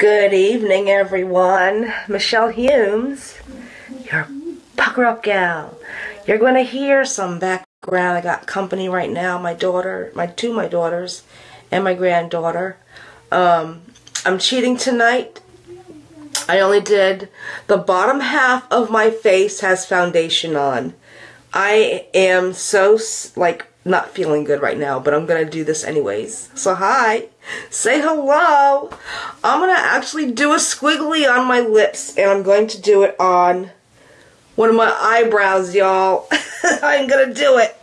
Good evening, everyone. Michelle Humes, your pucker up gal. You're going to hear some background. I got company right now. My daughter, my two my daughters, and my granddaughter. Um, I'm cheating tonight. I only did the bottom half of my face has foundation on. I am so like not feeling good right now, but I'm gonna do this anyways. So hi, say hello. I'm gonna actually do a squiggly on my lips, and I'm going to do it on one of my eyebrows, y'all. I'm gonna do it.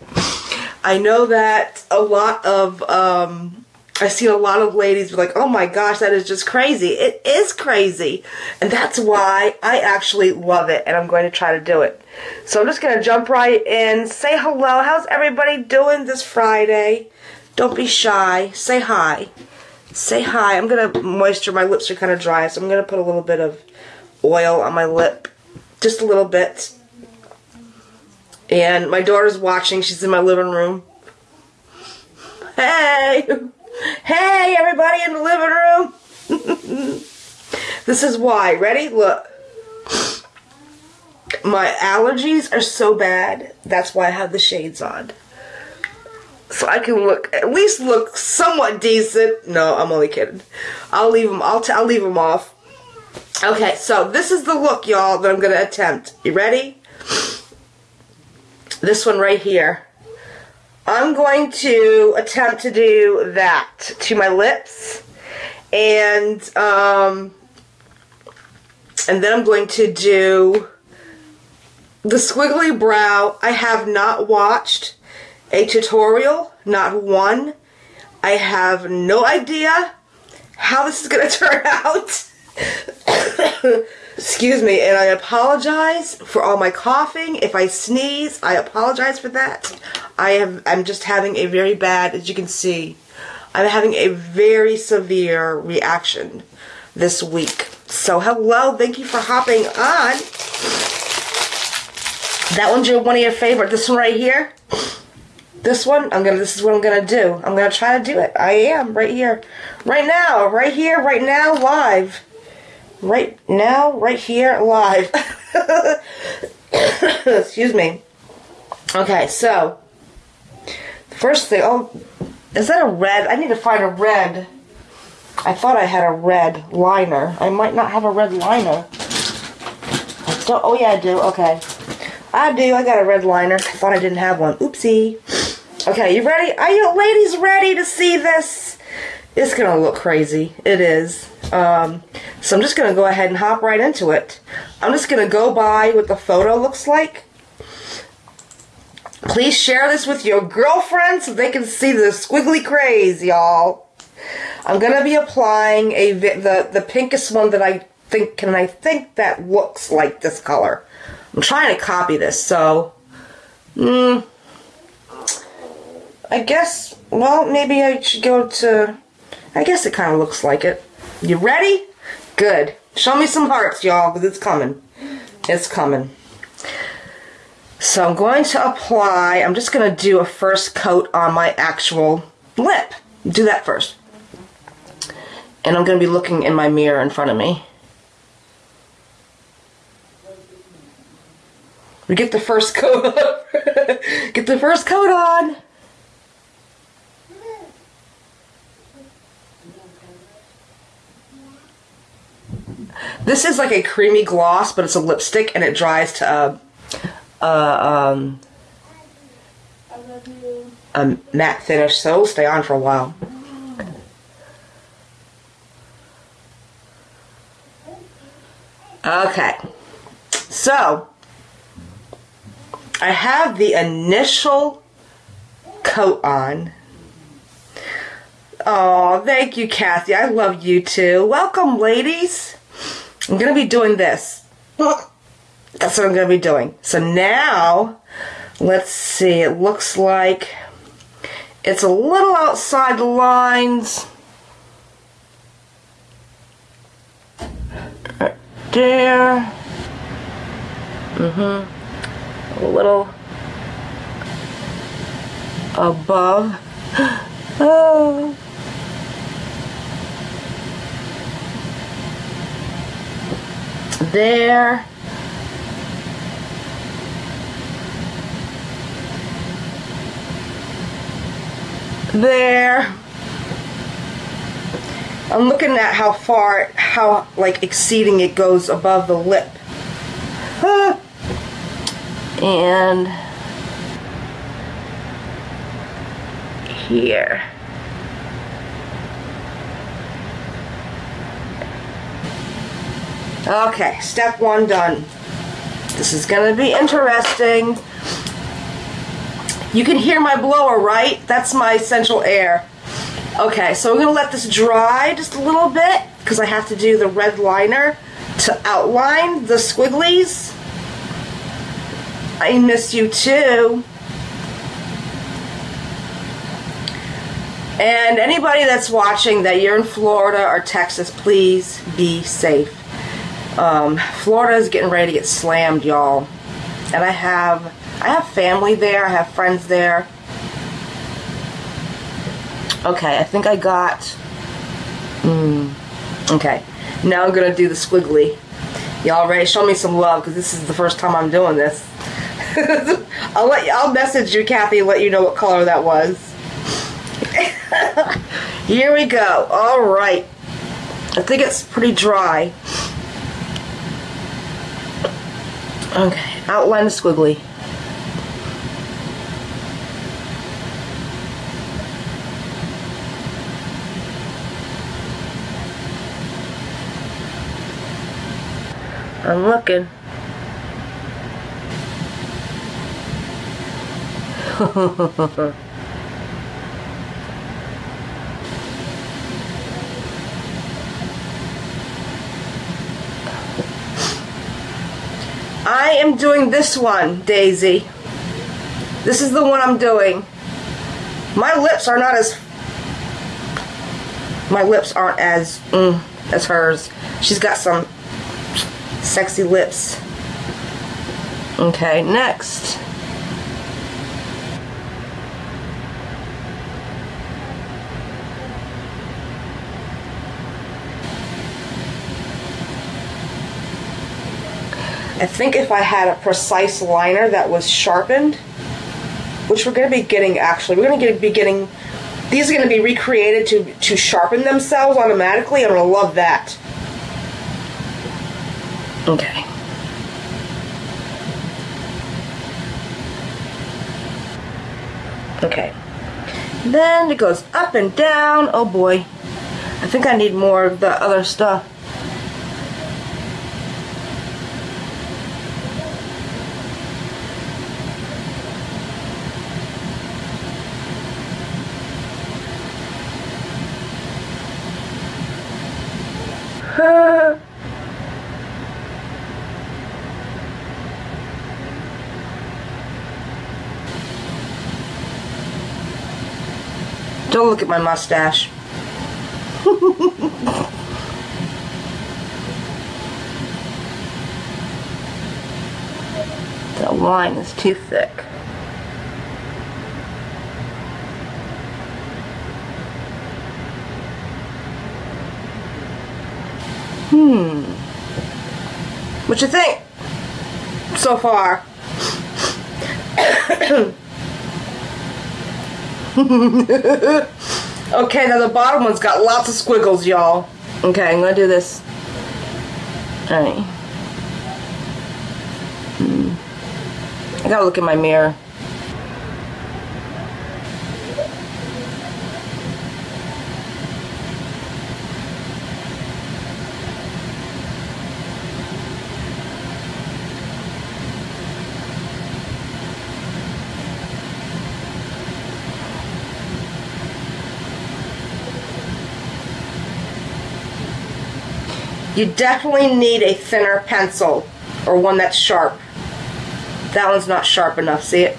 I know that a lot of um, I see a lot of ladies be like, oh my gosh, that is just crazy. It is crazy. And that's why I actually love it and I'm going to try to do it. So I'm just going to jump right in. Say hello. How's everybody doing this Friday? Don't be shy. Say hi. Say hi. I'm going to moisture. My lips are kind of dry, so I'm going to put a little bit of oil on my lip. Just a little bit. And my daughter's watching. She's in my living room. Hey! Hey, everybody in the living room. this is why. Ready? Look. My allergies are so bad. That's why I have the shades on. So I can look, at least look somewhat decent. No, I'm only kidding. I'll leave them, I'll, t- I'll leave them off. Okay, so this is the look, y'all, that I'm going to attempt. You ready? This one right here. I'm going to attempt to do that to my lips. And, um, and then I'm going to do the squiggly brow. I have not watched a tutorial, not one. I have no idea how this is going to turn out. Excuse me, and I apologize for all my coughing. If I sneeze, I apologize for that. I have I'm just having a very bad, as you can see, I'm having a very severe reaction this week. So hello, thank you for hopping on. That one's your one of your favorite. This one right here. This one, I'm gonna. This is what I'm gonna do. I'm gonna try to do it. I am right here, right now, right here, right now, live right now, right here, live. Excuse me. Okay, so first thing. Oh, is that a red? I need to find a red. I thought I had a red liner. I might not have a red liner. I don't. Oh yeah, I do. Okay, I do. I got a red liner. I thought I didn't have one. Oopsie. Okay, you ready? Are you ladies ready to see this? It's gonna look crazy. It is. Um, so I'm just going to go ahead and hop right into it. I'm just going to go by what the photo looks like. Please share this with your girlfriends so they can see the squiggly craze, y'all. I'm going to be applying a the, the pinkest one that I think, and I think that looks like this color. I'm trying to copy this, so... Mm, I guess, well, maybe I should go to... I guess it kind of looks like it. You ready? Good. Show me some hearts, y'all, because it's coming. It's coming. So I'm going to apply, I'm just going to do a first coat on my actual lip. Do that first. And I'm going to be looking in my mirror in front of me. We get the first coat Get the first coat on. This is like a creamy gloss, but it's a lipstick and it dries to a, a, um, a matte finish, so it'll stay on for a while. Okay, so I have the initial coat on. Oh, thank you, Kathy. I love you too. Welcome, ladies. I'm going to be doing this. That's what I'm going to be doing. So now, let's see. It looks like it's a little outside the lines. Right there. Mm-hmm. A little above. oh. There. There. I'm looking at how far, how like exceeding it goes above the lip. Ah. And here. Okay, step one done. This is to be interesting. You can hear my blower, right? That's my central air. Okay, so I'm to let this dry just a little bit because I have to do the red liner to outline the squigglies. I miss you too. And anybody that's watching that you're in Florida or Texas, please be safe. Um, Florida is getting ready to get slammed, y'all. And I have I have family there. I have friends there. Okay, I think I got. Mm, okay, now I'm gonna do the squiggly. Y'all ready? Show me some love because this is the first time I'm doing this. I'll let you, I'll message you, Kathy, and let you know what color that was. Here we go. All right. I think it's pretty dry. Okay, outline the squiggly. I'm looking. I am doing this one, Daisy. This is the one I'm doing. My lips are not as my lips aren't as mm, as hers. She's got some sexy lips. Okay, next. I think if I had a precise liner that was sharpened, which we're going to be getting actually, we're going to be getting, these are going to be recreated to, to sharpen themselves automatically, I'm going to love that. Okay. Okay. Then it goes up and down. Oh boy. I think I need more of the other stuff. Don't look at my mustache. the line is too thick. Hmm. What you think? So far. okay, now the bottom one's got lots of squiggles, y'all. Okay, I'm gonna do this. Alright. Hmm. I gotta look in my mirror. You definitely need a thinner pencil or one that's sharp. That one's not sharp enough, see it?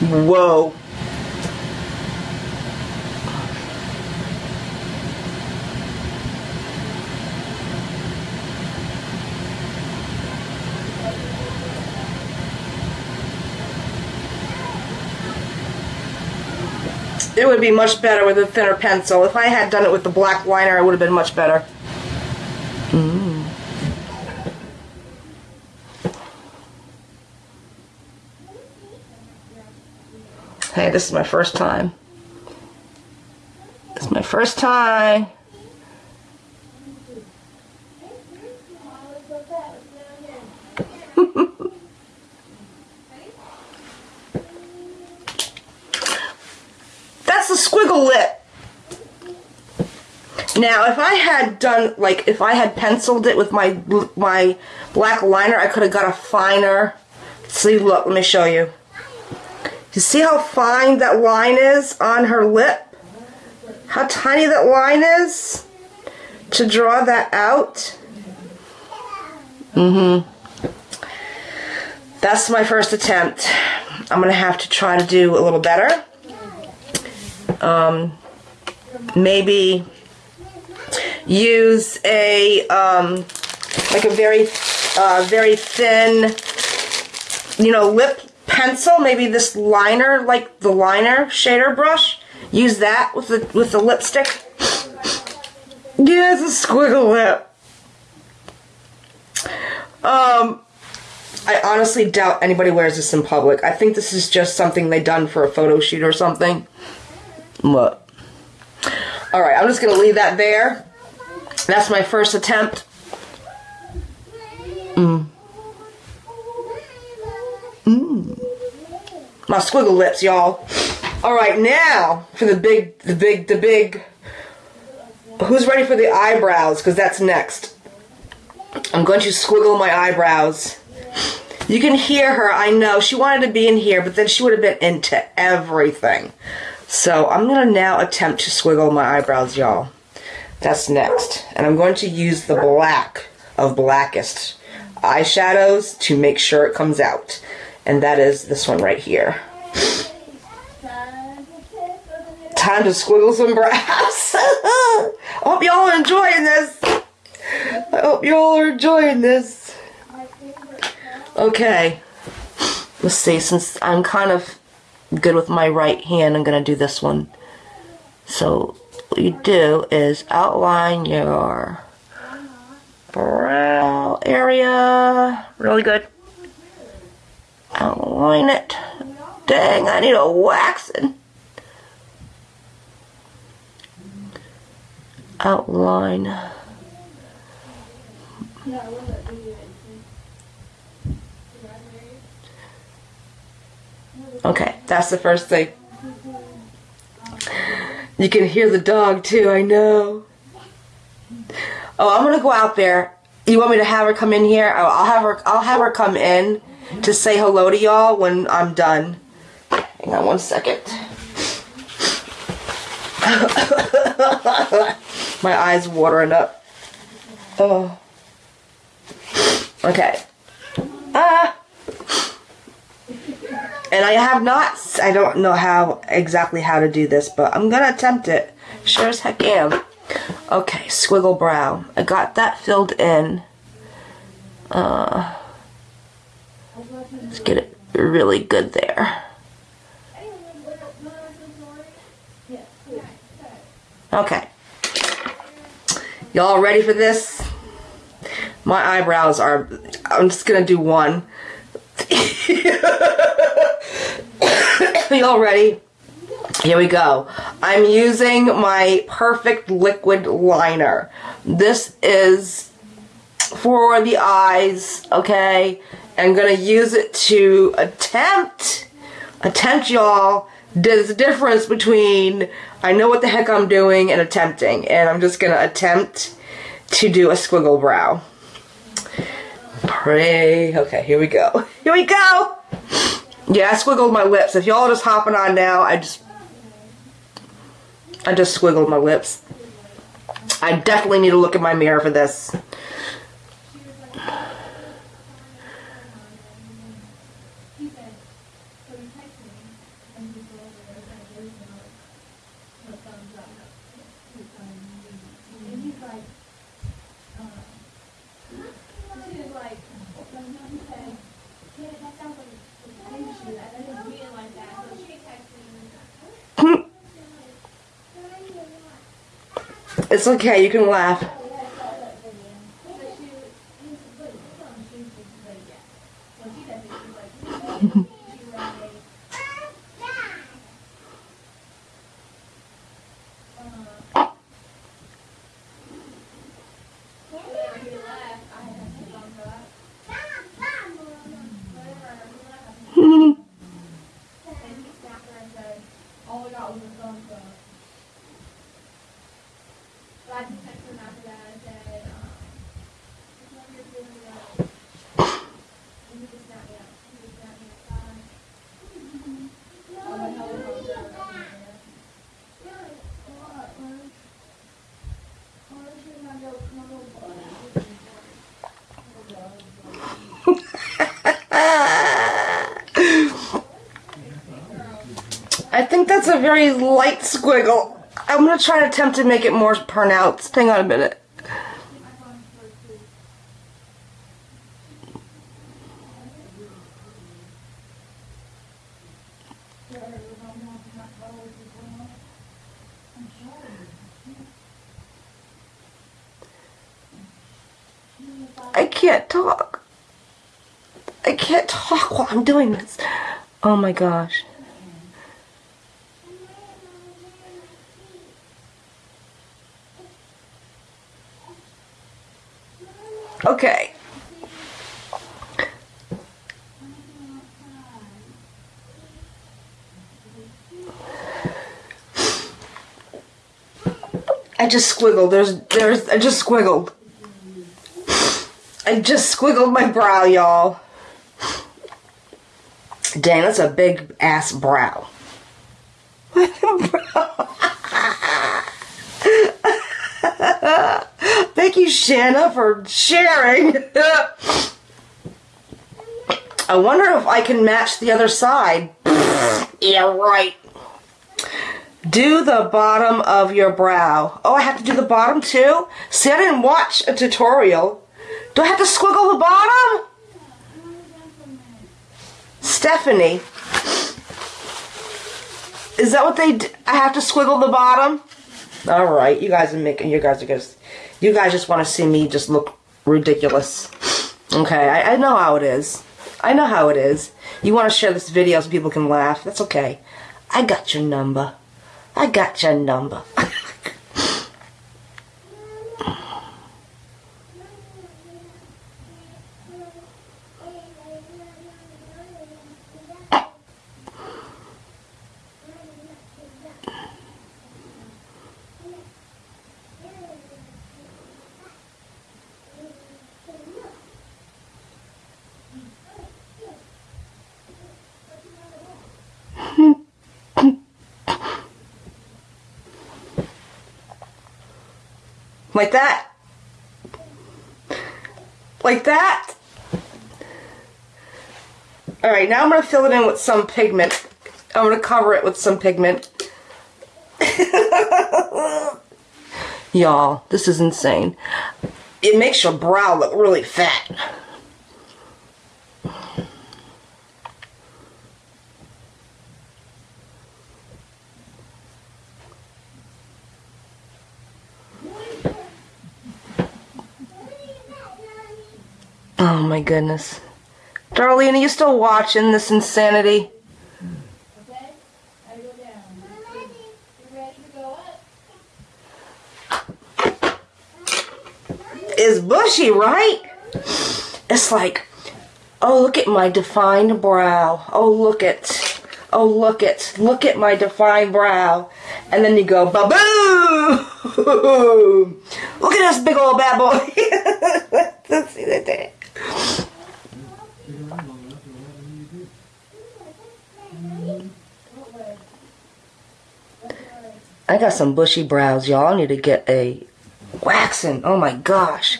Whoa. It would be much better with a thinner pencil. If I had done it with the black liner, it would have been much better. This is my first time. This is my first time. That's the squiggle lip. Now, if I had done, like, if I had penciled it with my my black liner, I could have got a finer, see, look, let me show you. You see how fine that line is on her lip? How tiny that line is? To draw that out? Mm-hmm. That's my first attempt. I'm going to have to try to do a little better. Um, maybe use a, um, like a very, uh, very thin, you know, lip pencil, maybe this liner, like the liner shader brush. Use that with the with the lipstick. Yeah, it's a squiggle lip. Um, I honestly doubt anybody wears this in public. I think this is just something they done for a photo shoot or something. What? All right, I'm just gonna leave that there. That's my first attempt. Mm. My squiggle lips, y'all. All right, now for the big, the big, the big. Who's ready for the eyebrows? Because that's next. I'm going to squiggle my eyebrows. You can hear her, I know. She wanted to be in here, but then she would have been into everything. So I'm going to now attempt to squiggle my eyebrows, y'all. That's next. And I'm going to use the black of blackest eyeshadows to make sure it comes out. And that is this one right here. Time to squiggle some brows. I hope y'all are enjoying this. I hope y'all are enjoying this. Okay. Let's see, since I'm kind of good with my right hand, I'm going to do this one. So, what you do is outline your brow area. Really good. Outline it. Dang, I need a waxing. Outline. Okay, that's the first thing. You can hear the dog too, I know. Oh, I'm gonna go out there. You want me to have her come in here? Oh, I'll have her I'll have her come in to say hello to y'all when I'm done. Hang on one second. My eyes watering up. Oh. Okay. Ah. And I have not, I don't know how, exactly how to do this, but I'm gonna attempt it. Sure as heck am. Okay, squiggle brow. I got that filled in. Uh, let's get it really good there. Okay. Y'all ready for this? My eyebrows are, I'm just gonna do one. Y'all ready? Here we go. I'm using my Perfect Liquid Liner. This is for the eyes, okay? I'm gonna use it to attempt, attempt y'all, there's a difference between I know what the heck I'm doing and attempting, and I'm just gonna attempt to do a squiggle brow. Pray. Okay, here we go. Here we go! Yeah, I squiggled my lips. If y'all just hopping on now, I just I just squiggled my lips. I definitely need to look in my mirror for this. It's okay, you can laugh. All I got was a thumbs up. But I just texted him after that and said, um, just want your feelings about it. And he just snapped me up. He just snapped me up. I'm like, hello, thumbs up. I think that's a very light squiggle. I'm gonna try to attempt to make it more pronounced. Hang on a minute. I can't talk. I can't talk while I'm doing this. Oh my gosh. Okay. I just squiggled. There's, there's, I just squiggled. I just squiggled my brow, y'all. Dang, that's a big ass brow. Thank you, Shanna, for sharing. I wonder if I can match the other side. yeah, right. Do the bottom of your brow. Oh, I have to do the bottom too? See, I didn't watch a tutorial. Do I have to squiggle the bottom? Stephanie. Is that what they I have to squiggle the bottom? All right, you guys are making. You guys are just. You guys just want to see me just look ridiculous. Okay, I, I know how it is. I know how it is. You want to share this video so people can laugh. That's okay. I got your number. I got your number. Like that. Like that. Alright, now I'm going to fill it in with some pigment. I'm going to cover it with some pigment. Y'all, this is insane. It makes your brow look really fat. Oh my goodness. Darlene, are you still watching this insanity? Okay? I go down. You ready to go up? It's bushy, right? It's like, oh, look at my defined brow. Oh, look at, oh, look at, look at my defined brow. And then you go, ba-boom! Look at this big old bad boy. Let's see that there. I got some bushy brows, y'all. I need to get a waxing. Oh my gosh.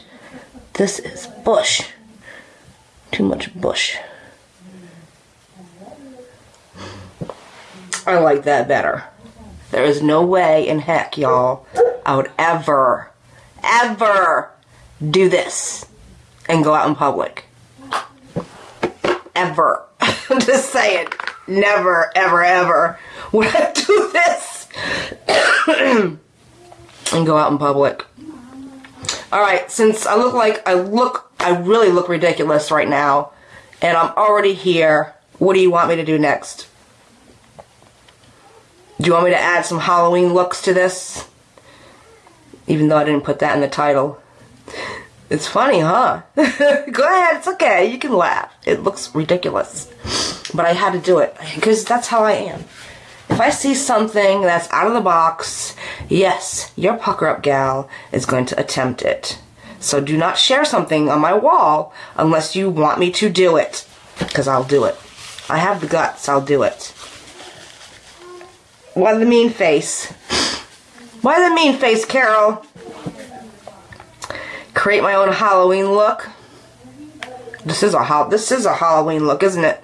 This is bush. Too much bush. I like that better. There is no way in heck, y'all, I would ever, ever do this and go out in public. Ever. I'm just saying. Never, ever, ever would I do this. and go out in public. All right, since I look like I look, I really look ridiculous right now, and I'm already here. What do you want me to do next? Do you want me to add some Halloween looks to this? Even though I didn't put that in the title. It's funny, huh? Go ahead, it's okay. You can laugh. It looks ridiculous. But I had to do it because that's how I am. If I see something that's out of the box, yes, your pucker up gal is going to attempt it. So do not share something on my wall unless you want me to do it. Because I'll do it. I have the guts, I'll do it. Why the mean face? Why the mean face, Carol? Create my own Halloween look. This is a this is a Halloween look, isn't it?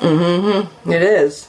Mm-hmm. It is.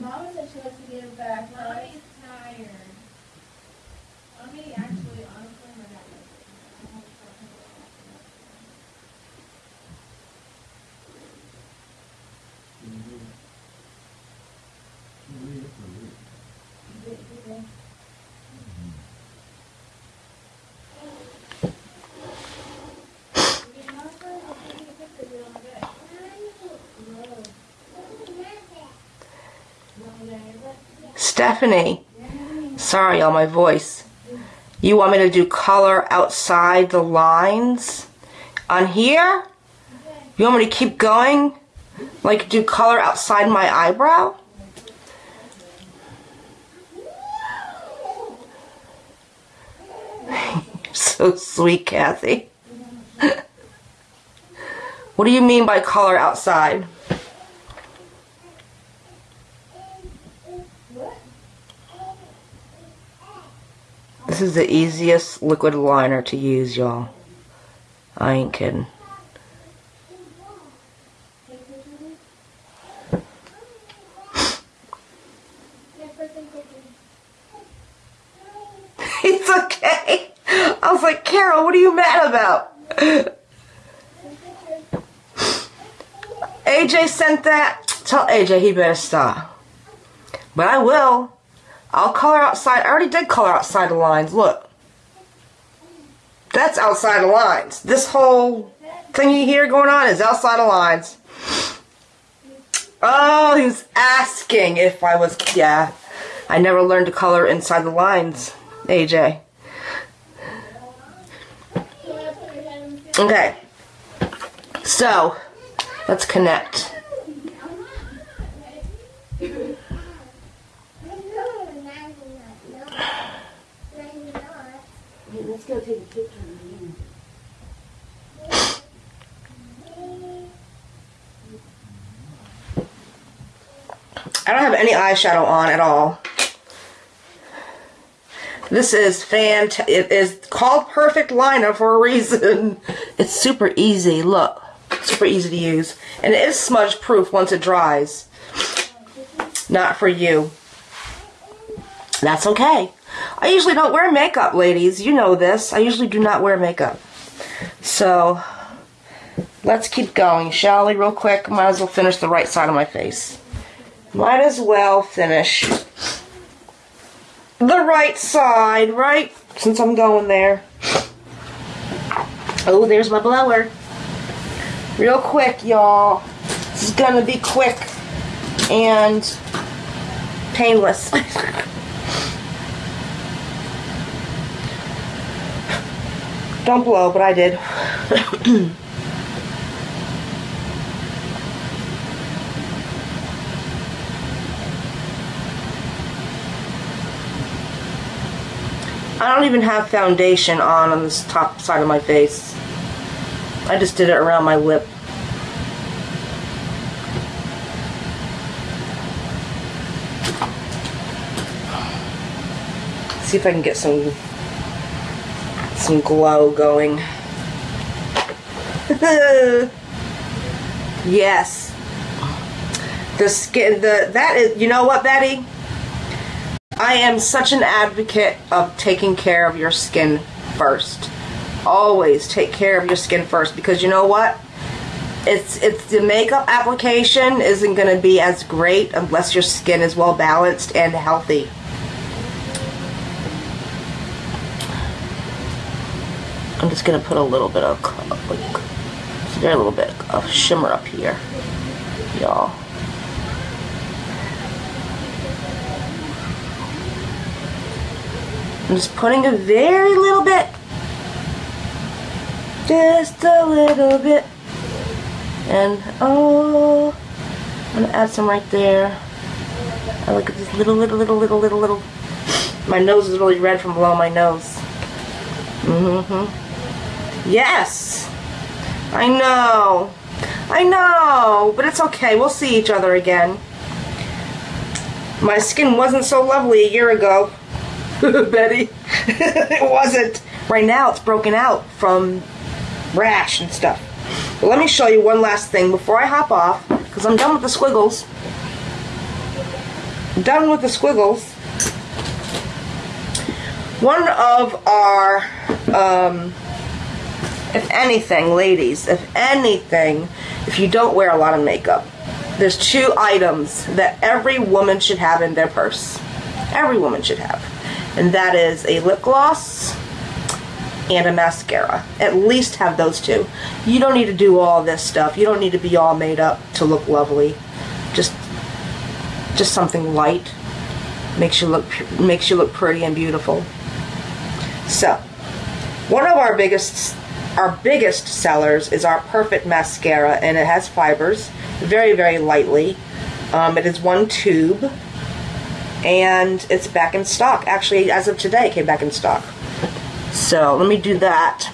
Mama said she wants to give back, right? Mommy's tired. Mommy actually, honestly, my dad Stephanie. Sorry on my voice. You want me to do color outside the lines on here? You want me to keep going? Like do color outside my eyebrow? So sweet, Kathy. what do you mean by color outside? This is the easiest liquid liner to use, y'all. I ain't kidding. It's okay. I was like, Carol, what are you mad about? AJ sent that. Tell AJ he better stop. But I will. I'll color outside. I already did color outside the lines. Look. That's outside the lines. This whole thingy here going on is outside the lines. Oh, he was asking if I was. Yeah. I never learned to color inside the lines, AJ. Okay. So, let's connect. Take a. I don't have any eyeshadow on at all. This is fant. It is called Perfect Liner for a reason. It's super easy. Look, super easy to use, and it is smudge proof once it dries. Not for you. That's okay. I usually don't wear makeup, ladies. You know this. I usually do not wear makeup. So, let's keep going, shall we, real quick? Might as well finish the right side of my face. Might as well finish the right side, right? Since I'm going there. Oh, there's my blower. Real quick, y'all. This is gonna be quick and painless. Don't blow, but I did. I don't even have foundation on on this top side of my face. I just did it around my lip. See if I can get some some glow going. yes. The skin the that is you know what, Betty? I am such an advocate of taking care of your skin first. Always take care of your skin first because you know what? It's it's the makeup application isn't going to be as great unless your skin is well balanced and healthy. I'm just going to put a little bit of like very little bit of shimmer up here, y'all. I'm just putting a very little bit. Just a little bit. And oh, I'm gonna add some right there. I look at this little, little, little, little, little, little. My nose is really red from below my nose. Mm-hmm. Yes! I know. I know, but it's okay. We'll see each other again. My skin wasn't so lovely a year ago. Betty. it wasn't. Right now it's broken out from rash and stuff. But let me show you one last thing before I hop off, because I'm done with the squiggles. I'm done with the squiggles. One of our, um, if anything, ladies, if anything, if you don't wear a lot of makeup, there's two items that every woman should have in their purse. Every woman should have and that is a lip gloss and a mascara. At least have those two. You don't need to do all this stuff. You don't need to be all made up to look lovely. Just just something light makes you look makes you look pretty and beautiful. So, one of our biggest our biggest sellers is our Perfect Mascara and it has fibers very very lightly. Um, it is one tube and it's back in stock. Actually, as of today, it came back in stock. So let me do that.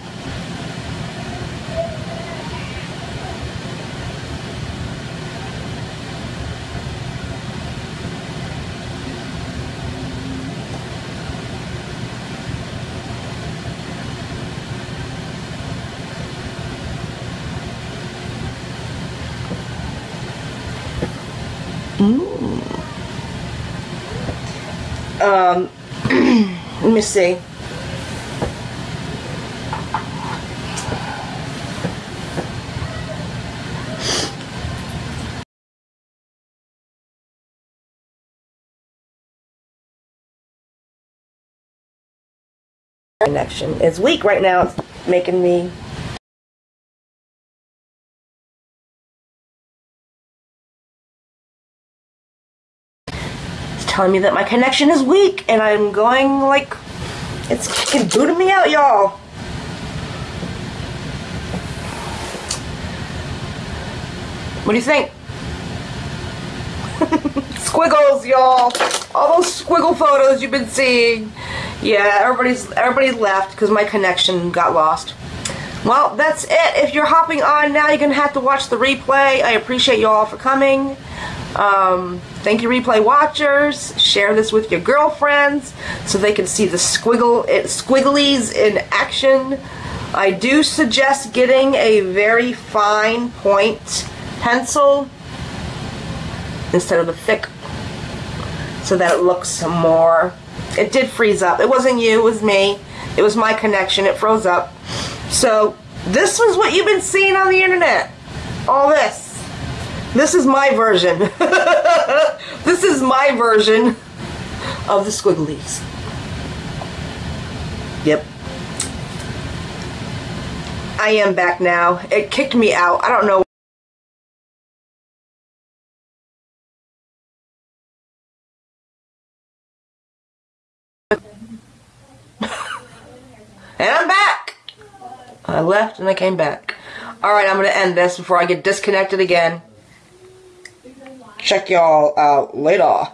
Um, let me see. Connection is weak right now. It's making me telling me that my connection is weak and I'm going like it's kicking booting me out, y'all. What do you think? Squiggles, y'all. All those squiggle photos you've been seeing. Yeah, everybody's everybody's left because my connection got lost. Well, that's it. If you're hopping on now, you're gonna have to watch the replay. I appreciate you all for coming. Um, thank you, replay watchers. Share this with your girlfriends so they can see the squiggle squigglies in action. I do suggest getting a very fine point pencil instead of the thick so that it looks more. It did freeze up. It wasn't you, it was me. It was my connection. It froze up. So this was what you've been seeing on the internet. All this. This is my version. this is my version of the squigglies. Yep. I am back now. It kicked me out. I don't know. and I'm back. I left and I came back. Alright, I'm going to end this before I get disconnected again. Check y'all out later.